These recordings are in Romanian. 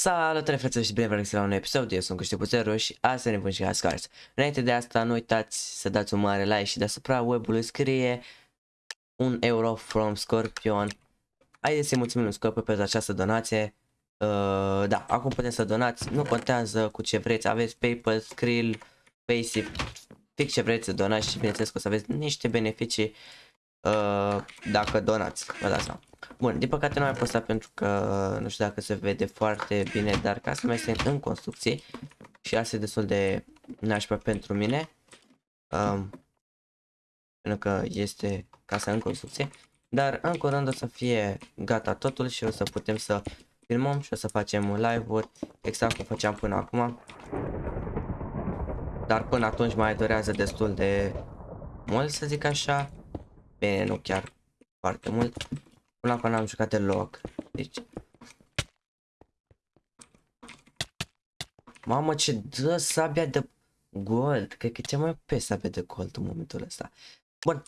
Salutare frate și bine vă la un episod, eu sunt Cuște Zero și astăzi ne vom juca Scars. Înainte de asta nu uitați să dați un mare like și deasupra webului scrie un euro from Scorpion. Haideți să-i mulțumim lui Scorpion pentru această donație. Uh, da, acum puteți să donați, nu contează cu ce vreți, aveți PayPal, Skrill, Paysafe, fix ce vreți să donați și bineînțeles că o să aveți niște beneficii uh, dacă donați, vă dați seama. Bun, din păcate nu am postat pentru că nu știu dacă se vede foarte bine, dar casa mea este în construcție și asta e destul de nașpa pentru mine. Um, pentru că este casa în construcție. Dar în curând o să fie gata totul și o să putem să filmăm și o să facem live-uri exact cum făceam până acum. Dar până atunci mai durează destul de mult să zic așa. Bine, nu chiar foarte mult. Până acum n-am jucat deloc. Deci... Mamă, ce dă sabia de gold. Cred că ce mai pe sabia de gold în momentul ăsta. Bun.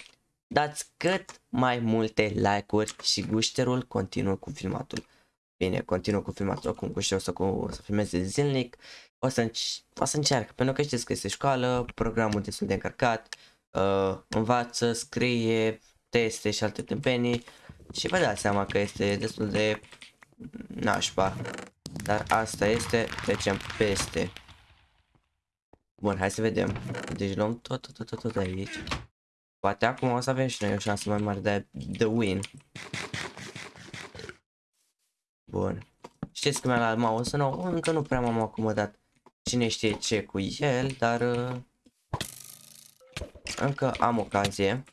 Dați cât mai multe like-uri și gușterul continuă cu filmatul. Bine, continuă cu filmatul acum cu și o să, cu, o să filmeze zilnic. O să, o să încerc, pentru că știți că este școală, programul destul de încărcat, uh, învață, scrie, teste și alte tâmpenii. Și vă dați seama că este destul de nașpa. Dar asta este, trecem peste. Bun, hai să vedem. Deci luăm tot, tot, tot, tot aici. Poate acum o să avem și noi o șansă mai mare de, de win. Bun. Știți că mi-am luat mouse nou, încă nu prea m-am acomodat. Cine știe ce cu el, dar... Uh, încă am ocazie.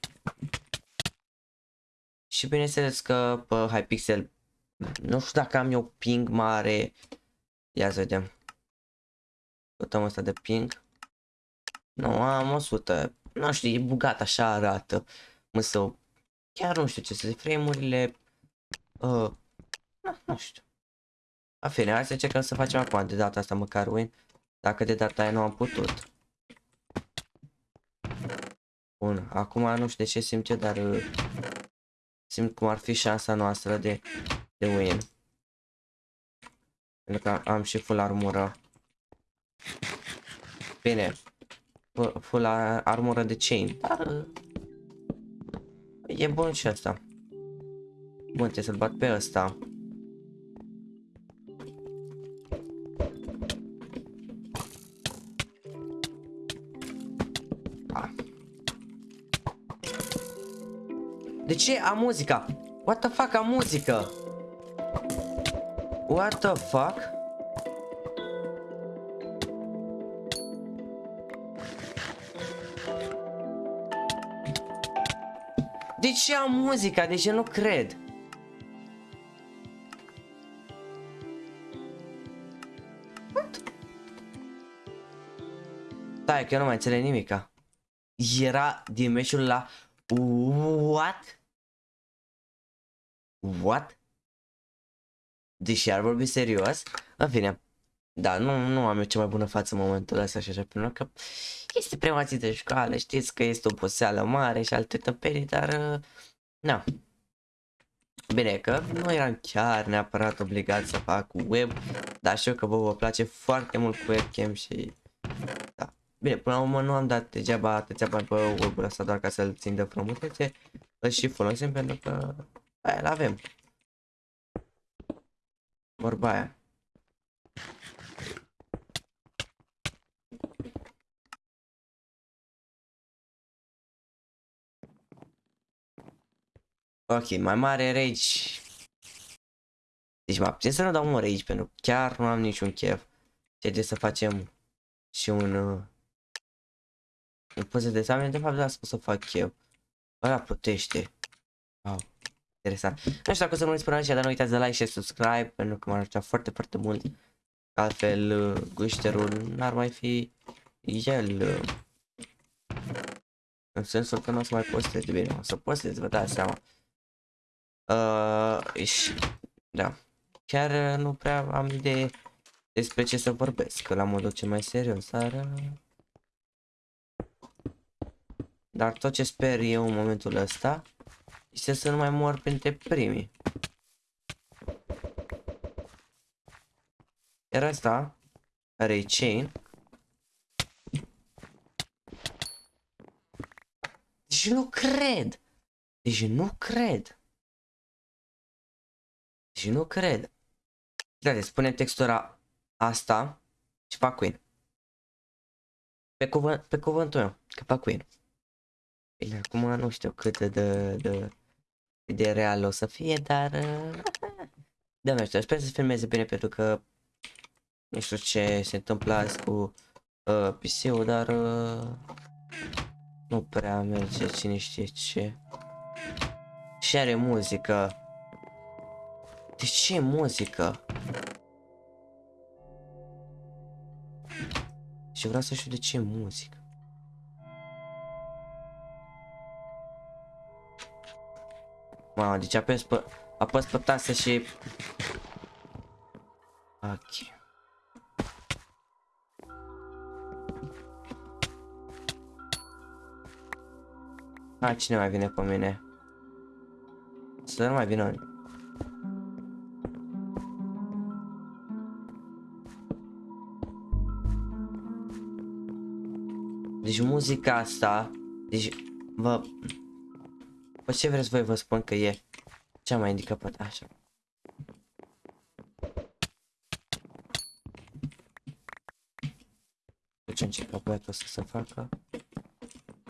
Și bineînțeles că pe Hypixel nu știu dacă am eu ping mare. Ia să vedem. Căutăm asta de ping. Nu, am 100. Nu știu, e bugat, așa arată. Însă, chiar nu știu ce să zic. Frame-urile... Uh, nu, nu știu. A fine, hai să încercăm să facem acum de data asta măcar win. Dacă de data aia nu am putut. Bun, acum nu știu de ce simt eu, dar... Uh, simt cum ar fi șansa noastră de, de win. Pentru că am și full armură. Bine. Full armură de chain. Dar... E bun și asta. Bun, trebuie să-l bat pe ăsta. De ce am muzica? What the fuck am muzică? What the fuck? De ce am muzica? De ce nu cred? What? Stai că eu nu mai înțeleg nimica. Era din meciul la What? What? Deși ar vorbi serios? În fine. Da, nu, nu am eu cea mai bună față în momentul ăsta și așa, pentru că este prima zi de școală, știți că este o poseală mare și alte tăperii, dar uh, na. Bine că nu eram chiar neapărat obligat să fac web, dar știu că vă vă place foarte mult cu webcam și da. Bine, până la urmă nu am dat degeaba atâția bani pe web-ul ăsta doar ca să-l țin de frumusețe, îl și folosim pentru că Aia l-avem. Vorba aia. Ok, mai mare rage. Deci mă abțin să nu dau un rage pentru că chiar nu am niciun chef. Ce de să facem și un... Uh, un poze de examen, de fapt da, să fac eu. Ăla plutește. Wow interesant. Nu știu dacă o să nu uiți până aici, dar nu uitați de like și subscribe, pentru că m-ar ajuta foarte, foarte mult. Altfel, uh, gușterul n-ar mai fi el. Uh, în sensul că nu o să mai postez de bine, o să postez, vă dați seama. Uh, și, da. Chiar uh, nu prea am idee despre ce să vorbesc, la modul cel mai serios, dar... Uh, dar tot ce sper eu în momentul ăsta este să nu mai mor printre primii. Iar asta are chain. Deci nu cred. Deci nu cred. Deci nu cred. Uite, spune textura asta și fac Queen. Pe, cuvânt, pe cuvântul meu, că fac Queen. Bine, acum nu știu cât de, de, de, de real o să fie, dar... Da, nu știu, sper să filmeze bine pentru că nu știu ce se întâmplă azi cu uh, PC-ul, dar uh, nu prea merge cine știe ce. Și are muzică. De ce muzică? Și vreau să știu de ce muzică. Mamă, deci apăs pe, apăs pe tasă și... Ok. A, cine mai vine pe mine? Să nu mai vină Deci muzica asta, deci vă... Pe ce vreți voi vă spun că e cea mai indicată așa. Ce încercat băiatul să se facă?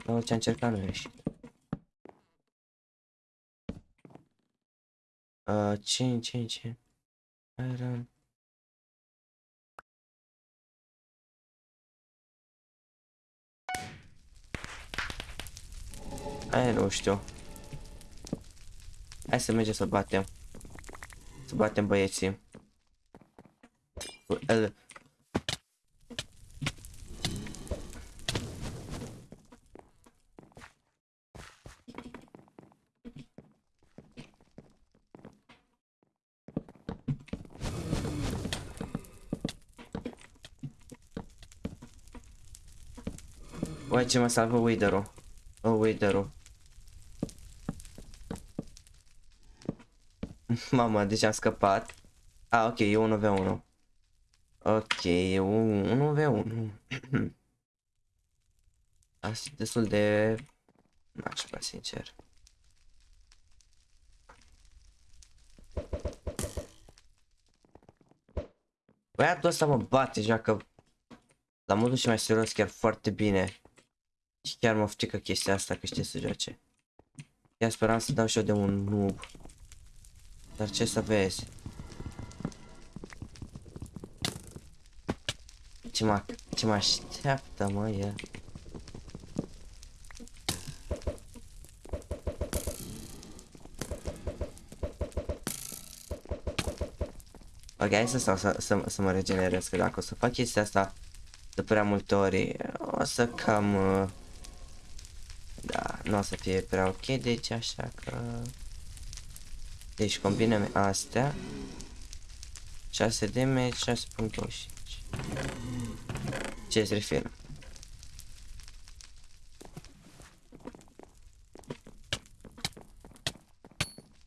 Dar ce a încercat nu a ieșit. Uh, ce, ce, ce? Iron. Aia nu știu. Hai să mergem să batem. Să batem băieții. El... Uai ce mă salvă Wither-ul. Oh, Wither-ul. Mama, deci am scăpat. Ah, ok, e 1v1. Ok, e 1v1. Asta destul de... Nașpa, sincer. Băiatul ăsta mă bate, joacă la modul și mai serios chiar foarte bine. Și chiar mă frică chestia asta că știe să joace. Chiar speram să dau și eu de un noob. Dar ce să vezi? Ce mă, ce mă așteaptă, mă, e? Ok, hai să stau să, să, să mă regenerez, că dacă o să fac chestia asta de prea multe ori, o să cam... Uh, da, nu o să fie prea ok, deci așa că... Deci combinăm astea. 6 damage, 6.25. Ce se referă?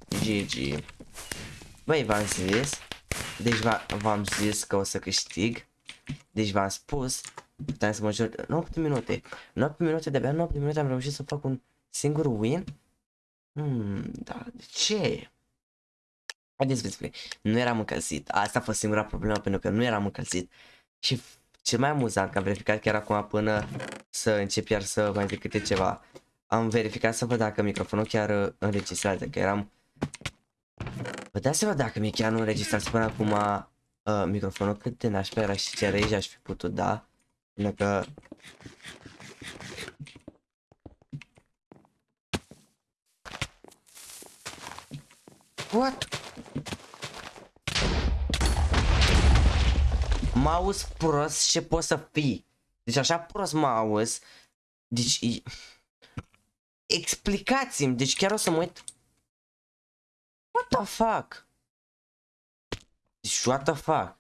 GG. Băi, v-am zis. Deci v-am zis că o să câștig. Deci v-am spus. Puteam să mă jur 8 minute. 8 minute, de-abia 8 minute am reușit să fac un singur win. Hmm, da, de ce? Haideți să spune, nu eram încălzit. Asta a fost singura problemă pentru că nu eram încălzit. Și cel mai amuzant că am verificat chiar acum până să încep iar să mai zic câte ceva. Am verificat să văd dacă microfonul chiar uh, înregistrează, că eram... Vă dați seama dacă mi chiar nu înregistrează până acum uh, microfonul cât de nașpa era și ce rage aș fi putut da. Pentru că... What? Mouse prost ce poți să fii. Deci așa prost mouse. Deci... Explicați-mi, deci chiar o să mă uit. What the fuck? Deci what the fuck?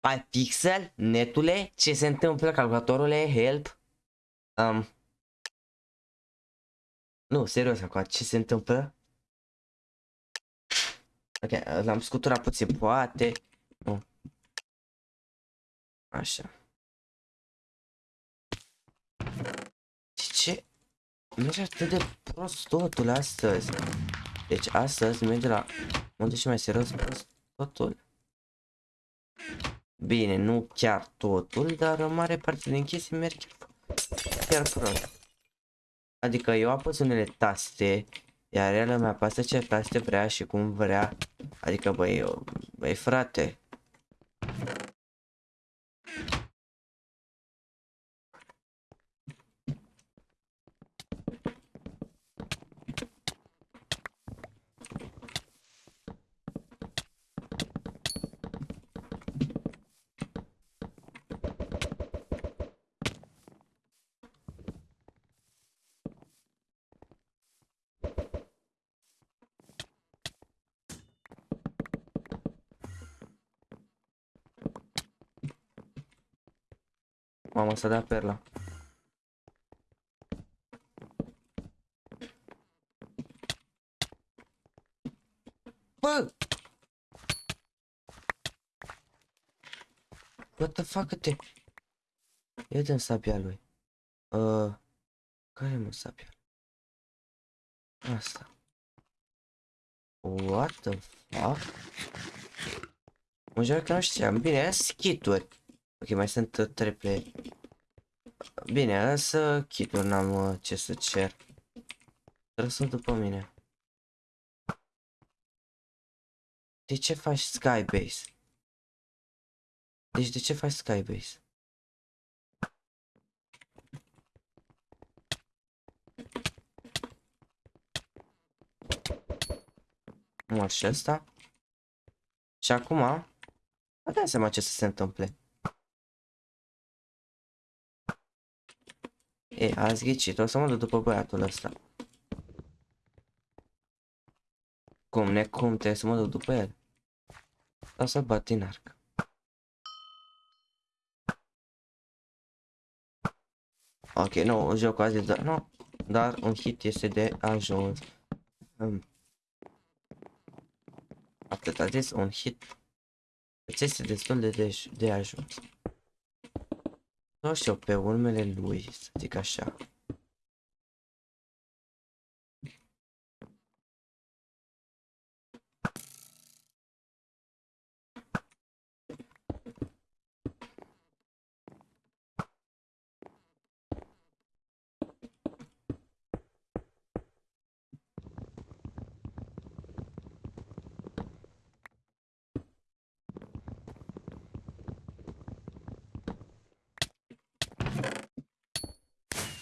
Ai pixel? Netule? Ce se întâmplă? Calculatorule? Help? Um. Nu, serios acum, ce se întâmplă? Ok, l-am scuturat puțin, poate. Așa. De ce? Merge atât de prost totul astăzi. Deci astăzi merge la unde și mai serios prost totul. Bine, nu chiar totul, dar o mare parte din chestii merg chiar prost. Adică eu apăs unele taste, iar el îmi apasă ce taste vrea și cum vrea. Adică băi, eu, băi frate. Mamă, să dea perla. Bă! What the fuck te? Ia dă sabia lui. Uh, care mă sabia? Asta. What the fuck? Mă jur că nu știam. Bine, aia schituri. Ok, mai sunt uh, trei player. Bine, însă kituri n-am uh, ce să cer. Trebuie să după mine. De ce faci Skybase? Deci de ce faci Skybase? Mor și ăsta. Și acum, vă dați seama ce să se întâmple. E, ați ghicit, o să mă duc după băiatul ăsta. Cum, necum, trebuie să mă duc după el. O să bat din arc. Ok, nu, jocul azi dar nu, dar un hit este de ajuns. Um. Atât a zis, un hit. Îți este destul de, de, de ajuns. Nu știu, pe urmele lui, să zic așa.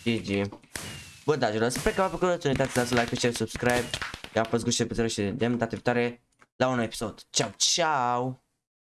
GG. Bă, dragilor, sper că v-a plăcut, nu uitați să dați like, share, subscribe. I-a fost gușe pe și de data viitoare la un episod. Ciao, ciao!